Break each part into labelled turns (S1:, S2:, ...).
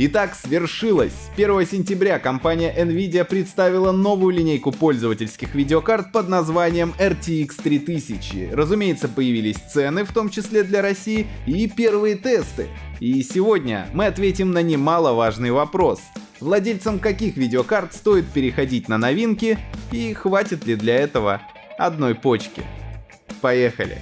S1: Итак, свершилось! 1 сентября компания Nvidia представила новую линейку пользовательских видеокарт под названием RTX 3000. Разумеется, появились цены, в том числе для России, и первые тесты. И сегодня мы ответим на немаловажный вопрос. Владельцам каких видеокарт стоит переходить на новинки и хватит ли для этого одной почки? Поехали!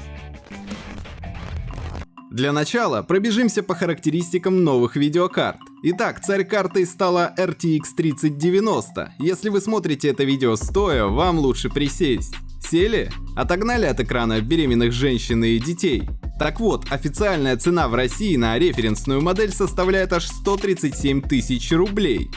S1: Для начала пробежимся по характеристикам новых видеокарт. Итак, царь картой стала RTX 3090. Если вы смотрите это видео стоя, вам лучше присесть. Сели? Отогнали от экрана беременных женщин и детей? Так вот, официальная цена в России на референсную модель составляет аж 137 тысяч рублей.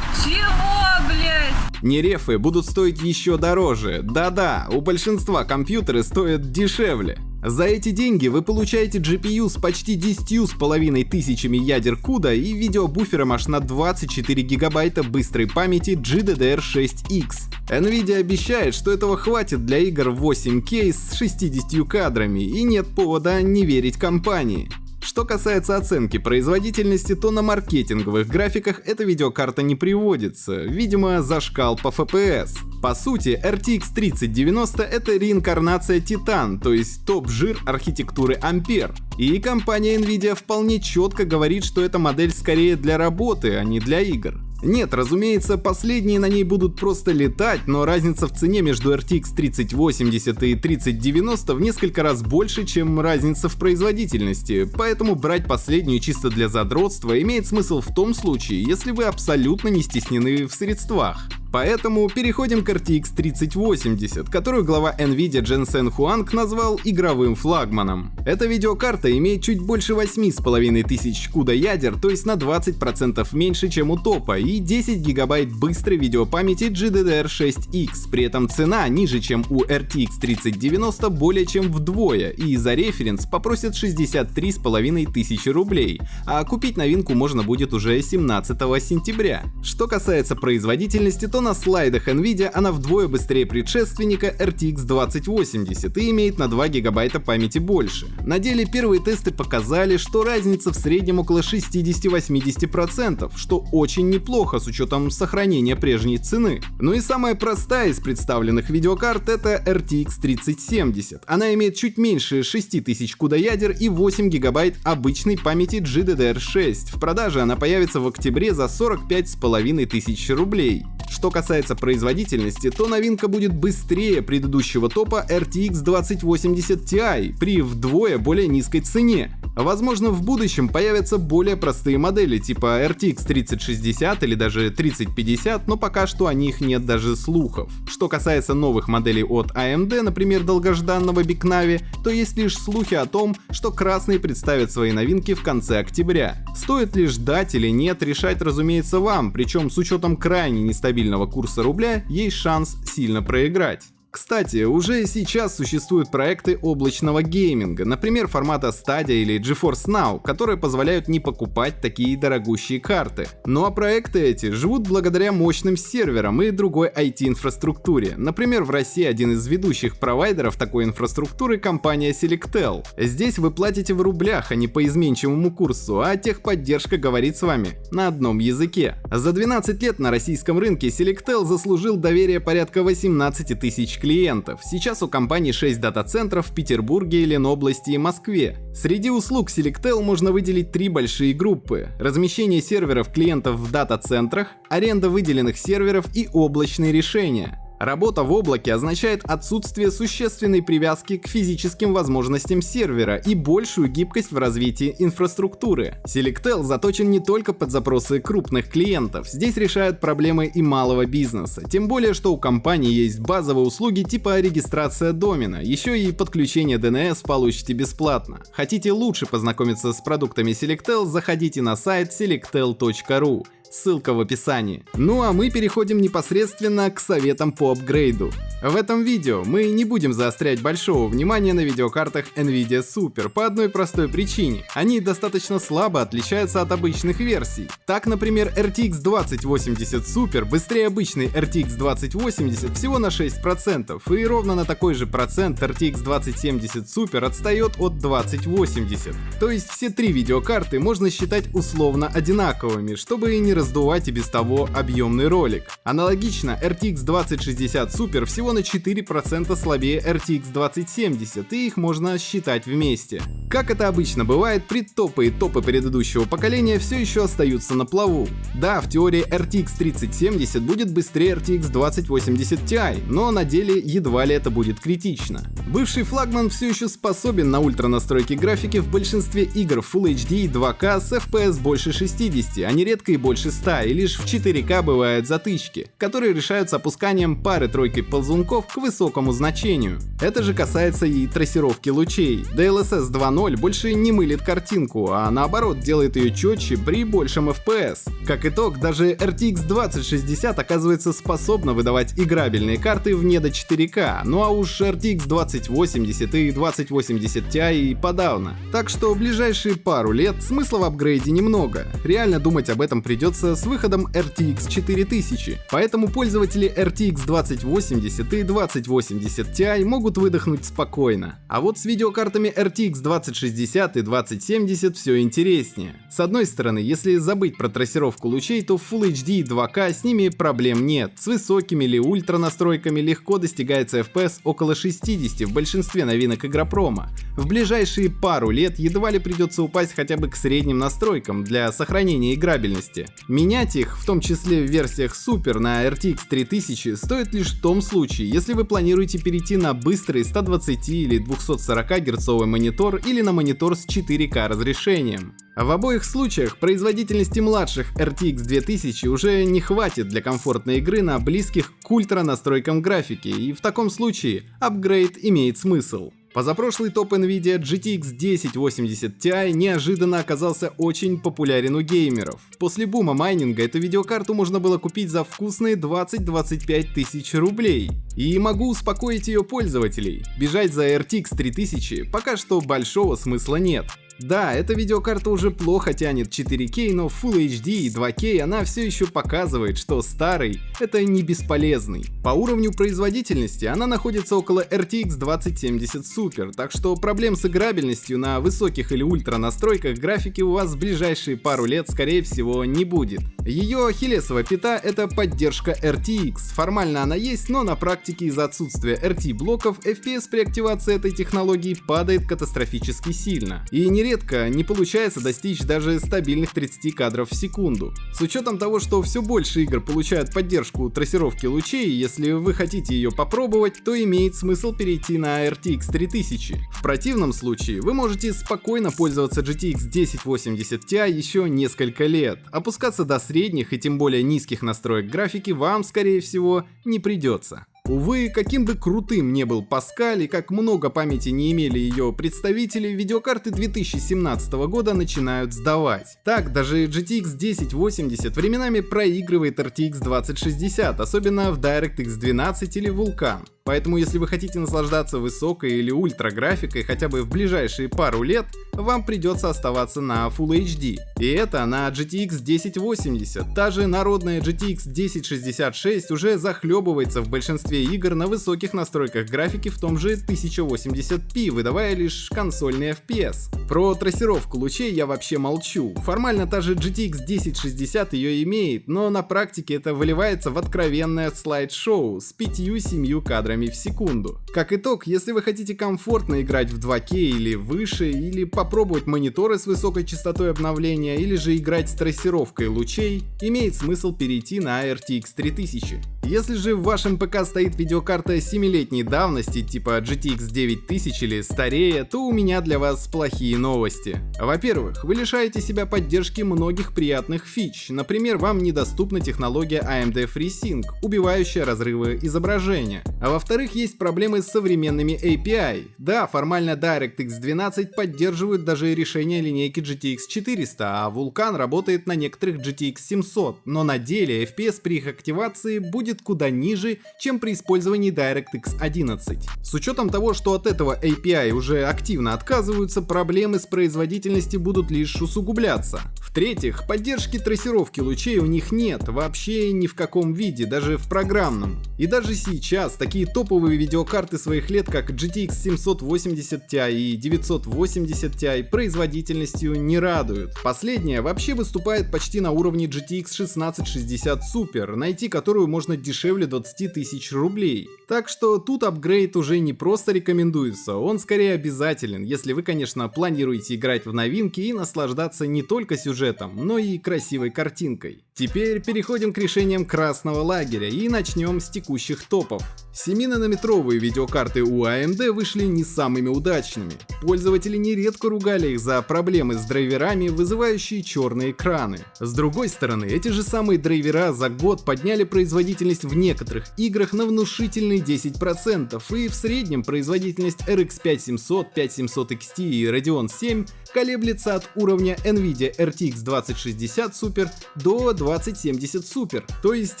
S2: Чего, блядь?
S1: Нерефы будут стоить еще дороже. Да-да, у большинства компьютеры стоят дешевле. За эти деньги вы получаете GPU с почти 10 с половиной тысячами ядер CUDA и видеобуфером аж на 24 гигабайта быстрой памяти GDDR6X. Nvidia обещает, что этого хватит для игр 8K с 60 кадрами и нет повода не верить компании. Что касается оценки производительности, то на маркетинговых графиках эта видеокарта не приводится, видимо за шкал по FPS. По сути, RTX 3090 это реинкарнация Titan, то есть топ-жир архитектуры Ampere. И компания Nvidia вполне четко говорит, что эта модель скорее для работы, а не для игр. Нет, разумеется, последние на ней будут просто летать, но разница в цене между RTX 3080 и 3090 в несколько раз больше, чем разница в производительности, поэтому брать последнюю чисто для задротства имеет смысл в том случае, если вы абсолютно не стеснены в средствах. Поэтому переходим к RTX 3080, которую глава Nvidia Jensen Huang назвал игровым флагманом. Эта видеокарта имеет чуть больше 8,5 тысяч CUDA ядер, то есть на 20% меньше, чем у топа, и 10 гигабайт быстрой видеопамяти GDDR6X. При этом цена ниже, чем у RTX 3090 более чем вдвое, и за референс попросят 63,5 тысячи рублей, а купить новинку можно будет уже 17 сентября. Что касается производительности, то на слайдах Nvidia она вдвое быстрее предшественника RTX 2080 и имеет на 2 гигабайта памяти больше. На деле первые тесты показали, что разница в среднем около 60-80%, что очень неплохо с учетом сохранения прежней цены. Ну и самая простая из представленных видеокарт это RTX 3070. Она имеет чуть меньше 6000 CUDA ядер и 8 гигабайт обычной памяти GDDR6. В продаже она появится в октябре за 45 с половиной тысяч рублей. Что касается производительности, то новинка будет быстрее предыдущего топа RTX 2080 Ti при вдвое более низкой цене. Возможно, в будущем появятся более простые модели типа RTX 3060 или даже 3050, но пока что о них нет даже слухов. Что касается новых моделей от AMD, например, долгожданного Big Navi, то есть лишь слухи о том, что красные представят свои новинки в конце октября. Стоит ли ждать или нет, решать разумеется вам, причем с учетом крайне нестабильного курса рубля есть шанс сильно проиграть. Кстати, уже сейчас существуют проекты облачного гейминга, например, формата Stadia или GeForce Now, которые позволяют не покупать такие дорогущие карты. Ну а проекты эти живут благодаря мощным серверам и другой IT-инфраструктуре. Например, в России один из ведущих провайдеров такой инфраструктуры компания Selectel. Здесь вы платите в рублях, а не по изменчивому курсу, а техподдержка говорит с вами на одном языке. За 12 лет на российском рынке Selectel заслужил доверие порядка 18 тысяч клиентов. Сейчас у компании 6 дата-центров в Петербурге, Ленобласти и Москве. Среди услуг Selectel можно выделить три большие группы. Размещение серверов клиентов в дата-центрах, аренда выделенных серверов и облачные решения. Работа в облаке означает отсутствие существенной привязки к физическим возможностям сервера и большую гибкость в развитии инфраструктуры. Selectel заточен не только под запросы крупных клиентов, здесь решают проблемы и малого бизнеса, тем более что у компании есть базовые услуги типа регистрация домена, еще и подключение DNS получите бесплатно. Хотите лучше познакомиться с продуктами Selectel, заходите на сайт selectel.ru. ссылка в описании. Ну а мы переходим непосредственно к советам по апгрейду. В этом видео мы не будем заострять большого внимания на видеокартах Nvidia Super по одной простой причине. Они достаточно слабо отличаются от обычных версий. Так, например, RTX 2080 Super быстрее обычной RTX 2080 всего на 6%, и ровно на такой же процент RTX 2070 Super отстает от 2080. То есть все три видеокарты можно считать условно одинаковыми, чтобы не раздувать и без того объемный ролик. Аналогично, RTX 2060 Super всего на 4% слабее RTX 2070, и их можно считать вместе. Как это обычно бывает, предтопы и топы предыдущего поколения все еще остаются на плаву. Да, в теории RTX 3070 будет быстрее RTX 2080 Ti, но на деле едва ли это будет критично. Бывший флагман все еще способен на ультра настройки графики в большинстве игр Full HD и 2K с FPS больше 60, а нередко и больше 100, и лишь в 4К бывают затычки, которые решаются опусканием пары-тройки ползунков к высокому значению. Это же касается и трассировки лучей. DLSS 2.0 больше не мылит картинку, а наоборот делает ее четче при большем FPS. Как итог, даже RTX 2060 оказывается способна выдавать играбельные карты вне до 4К, ну а уж RTX 2080 и 2080 Ti и подавно. Так что в ближайшие пару лет смысла в апгрейде немного. Реально думать об этом придется с выходом RTX 4000, поэтому пользователи RTX 2080 и 2080 Ti могут выдохнуть спокойно. А вот с видеокартами RTX 2060 и 2070 все интереснее. С одной стороны, если забыть про трассировку лучей, то Full HD и 2K с ними проблем нет. С высокими или ультра настройками легко достигается FPS около 60 в большинстве новинок Игропрома. В ближайшие пару лет едва ли придется упасть хотя бы к средним настройкам для сохранения играбельности. Менять их, в том числе в версиях Super на RTX 3000, стоит лишь в том случае, если вы планируете перейти на быстрый 120 или 240 герцовый монитор или на монитор с 4К разрешением. В обоих случаях производительности младших RTX 2000 уже не хватит для комфортной игры на близких к ультра настройкам графики, и в таком случае апгрейд имеет смысл. Позапрошлый топ Nvidia GTX 1080 Ti неожиданно оказался очень популярен у геймеров. После бума майнинга эту видеокарту можно было купить за вкусные 20-25 тысяч рублей. И могу успокоить ее пользователей, бежать за RTX 3000 пока что большого смысла нет. Да, эта видеокарта уже плохо тянет 4К, но Full HD и 2К она все еще показывает, что старый — это не бесполезный. По уровню производительности она находится около RTX 2070 Super, так что проблем с играбельностью на высоких или ультра настройках графики у вас в ближайшие пару лет скорее всего не будет. Ее ахиллесова пята — это поддержка RTX. Формально она есть, но на практике из-за отсутствия RT блоков FPS при активации этой технологии падает катастрофически сильно. И не нередко не получается достичь даже стабильных 30 кадров в секунду. С учетом того, что все больше игр получают поддержку трассировки лучей, если вы хотите ее попробовать, то имеет смысл перейти на RTX 3000. В противном случае вы можете спокойно пользоваться GTX 1080 Ti еще несколько лет. Опускаться до средних и тем более низких настроек графики вам, скорее всего, не придется. Увы, каким бы крутым не был Паскаль и как много памяти не имели ее представители, видеокарты 2017 года начинают сдавать. Так, даже GTX 1080 временами проигрывает RTX 2060, особенно в DirectX 12 или Vulkan. Поэтому если вы хотите наслаждаться высокой или ультра графикой хотя бы в ближайшие пару лет, вам придется оставаться на Full HD. И это на GTX 1080. Та же народная GTX 1066 уже захлебывается в большинстве игр на высоких настройках графики в том же 1080p, выдавая лишь консольный FPS. Про трассировку лучей я вообще молчу. Формально та же GTX 1060 ее имеет, но на практике это выливается в откровенное слайд-шоу с 5-7 кадрами кадрами в секунду. Как итог, если вы хотите комфортно играть в 2К или выше, или попробовать мониторы с высокой частотой обновления, или же играть с трассировкой лучей, имеет смысл перейти на RTX 3000. Если же в вашем ПК стоит видеокарта 7-летней давности, типа GTX 9000 или старее, то у меня для вас плохие новости. Во-первых, вы лишаете себя поддержки многих приятных фич, например, вам недоступна технология AMD FreeSync, убивающая разрывы изображения. А во-вторых, есть проблемы с современными API. Да, формально DirectX 12 поддерживают даже решения линейки GTX 400, а Vulkan работает на некоторых GTX 700, но на деле FPS при их активации будет куда ниже, чем при использовании DirectX 11. С учетом того, что от этого API уже активно отказываются, проблемы с производительностью будут лишь усугубляться. В-третьих, поддержки трассировки лучей у них нет, вообще ни в каком виде, даже в программном. И даже сейчас такие топовые видеокарты своих лет, как GTX 780 Ti и 980 Ti производительностью не радуют. Последняя вообще выступает почти на уровне GTX 1660 Super, найти которую можно дешевле 20 тысяч рублей. Так что тут апгрейд уже не просто рекомендуется, он скорее обязателен, если вы, конечно, планируете играть в новинки и наслаждаться не только сюжетом, но и красивой картинкой. Теперь переходим к решениям красного лагеря и начнем с текущих топов. 7-нанометровые видеокарты у AMD вышли не самыми удачными. Пользователи нередко ругали их за проблемы с драйверами, вызывающие черные экраны. С другой стороны, эти же самые драйвера за год подняли производительность в некоторых играх на внушительные 10%, и в среднем производительность RX 5700, 5700 XT и Radeon 7 колеблется от уровня Nvidia RTX 2060 Super до 2070 Super. То есть,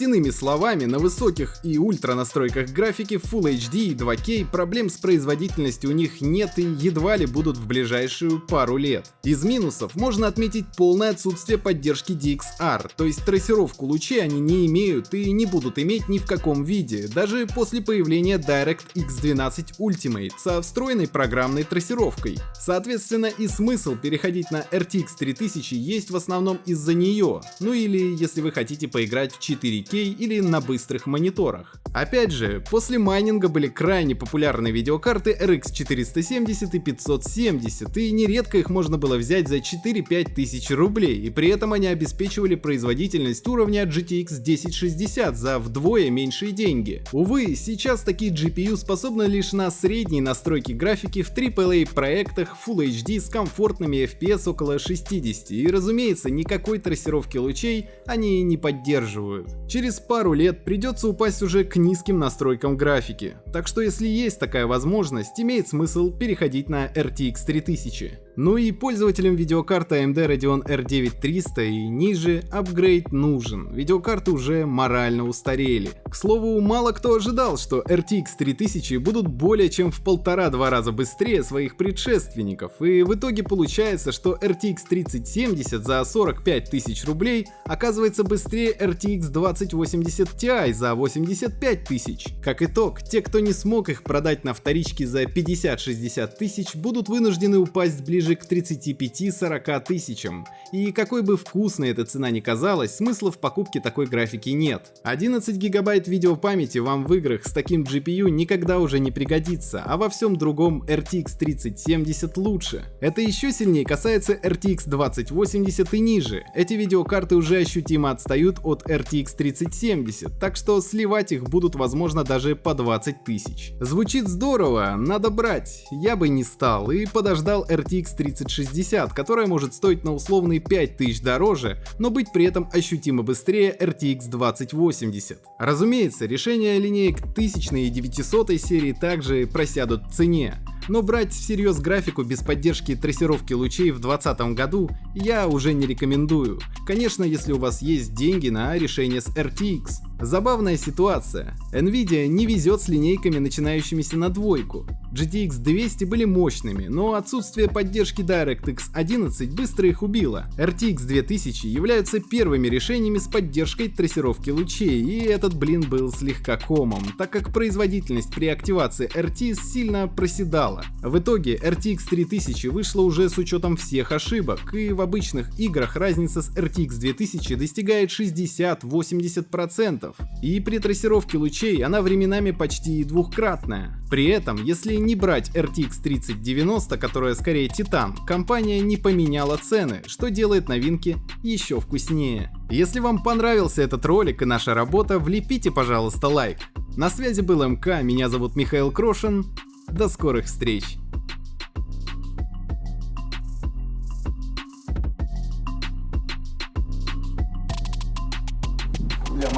S1: иными словами, на высоких и ультра настройках графики Full HD и 2K проблем с производительностью у них нет и едва ли будут в ближайшую пару лет. Из минусов можно отметить полное отсутствие поддержки DXR, то есть трассировку лучей они не имеют и не будут иметь ни в каком виде, даже после появления DirectX 12 Ultimate со встроенной программной трассировкой. Соответственно и смысл переходить на RTX 3000 есть в основном из-за нее, ну или если вы хотите поиграть в 4К или на быстрых мониторах. Опять же, после майнинга были крайне популярны видеокарты RX 470 и 570, и нередко их можно было взять за 4-5 тысяч рублей, и при этом они обеспечивали производительность уровня GTX 1060 за вдвое меньшие деньги. Увы, сейчас такие GPU способны лишь на средней настройки графики в AAA проектах Full HD с комфортными FPS около 60 и разумеется никакой трассировки лучей они не поддерживают. Через пару лет придется упасть уже к низким настройкам графики, так что если есть такая возможность, имеет смысл переходить на RTX 3000. Ну и пользователям видеокарты AMD Radeon R9 300 и ниже апгрейд нужен, видеокарты уже морально устарели. К слову, мало кто ожидал, что RTX 3000 будут более чем в полтора-два раза быстрее своих предшественников, и в итоге получается, что RTX 3070 за 45 тысяч рублей оказывается быстрее RTX 2080 Ti за 85 тысяч. Как итог, те, кто не смог их продать на вторичке за 50-60 тысяч, будут вынуждены упасть ближе ближе к 35-40 тысячам. И какой бы вкусной эта цена ни казалась, смысла в покупке такой графики нет. 11 гигабайт видеопамяти вам в играх с таким GPU никогда уже не пригодится, а во всем другом RTX 3070 лучше. Это еще сильнее касается RTX 2080 и ниже. Эти видеокарты уже ощутимо отстают от RTX 3070, так что сливать их будут возможно даже по 20 тысяч. Звучит здорово, надо брать. Я бы не стал и подождал RTX 3060, которая может стоить на условные 5000 дороже, но быть при этом ощутимо быстрее RTX 2080. Разумеется, решения линеек 1000 и 900 серии также просядут в цене, но брать всерьез графику без поддержки трассировки лучей в 2020 году я уже не рекомендую. Конечно, если у вас есть деньги на решение с RTX. Забавная ситуация. Nvidia не везет с линейками, начинающимися на двойку. GTX 200 были мощными, но отсутствие поддержки DirectX 11 быстро их убило. RTX 2000 являются первыми решениями с поддержкой трассировки лучей, и этот блин был слегка комом, так как производительность при активации RT сильно проседала. В итоге RTX 3000 вышла уже с учетом всех ошибок, и в обычных играх разница с RTX 2000 достигает 60-80%, оборотов. И при трассировке лучей она временами почти и двухкратная. При этом, если не брать RTX 3090, которая скорее Титан, компания не поменяла цены, что делает новинки еще вкуснее. Если вам понравился этот ролик и наша работа, влепите, пожалуйста, лайк. На связи был МК, меня зовут Михаил Крошин. До скорых встреч!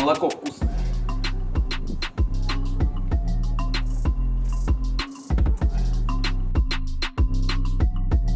S3: молоко